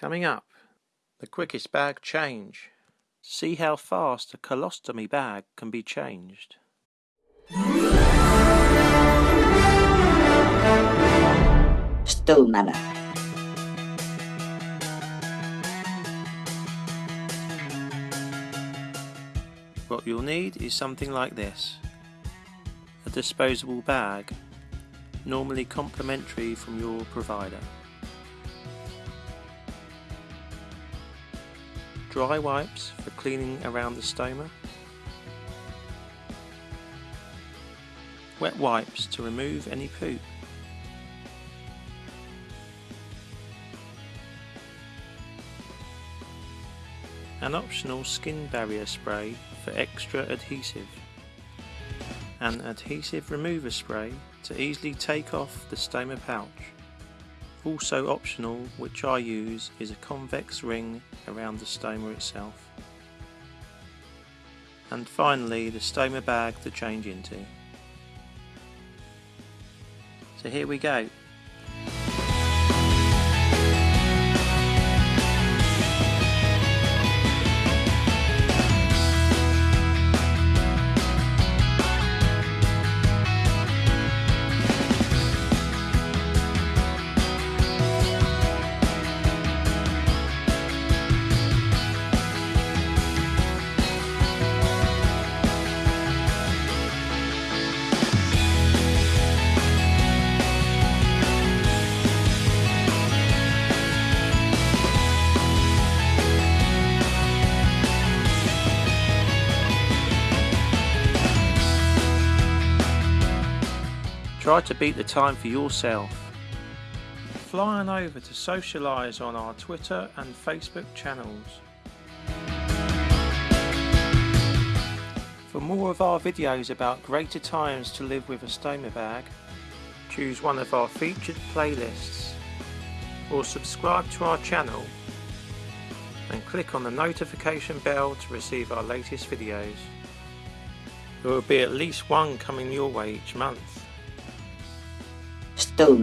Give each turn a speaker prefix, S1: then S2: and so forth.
S1: Coming up, the quickest bag change. See how fast a colostomy bag can be changed.
S2: Stool
S1: What you'll need is something like this. A disposable bag, normally complimentary from your provider. Dry wipes for cleaning around the stoma. Wet wipes to remove any poop. An optional skin barrier spray for extra adhesive. An adhesive remover spray to easily take off the stoma pouch. Also optional, which I use, is a convex ring around the stoma itself. And finally, the stoma bag to change into. So here we go. Try to beat the time for yourself. Fly on over to socialise on our Twitter and Facebook channels. For more of our videos about greater times to live with a stoma bag, choose one of our featured playlists or subscribe to our channel and click on the notification bell to receive our latest videos. There will be at least one coming your way each month.
S2: Stool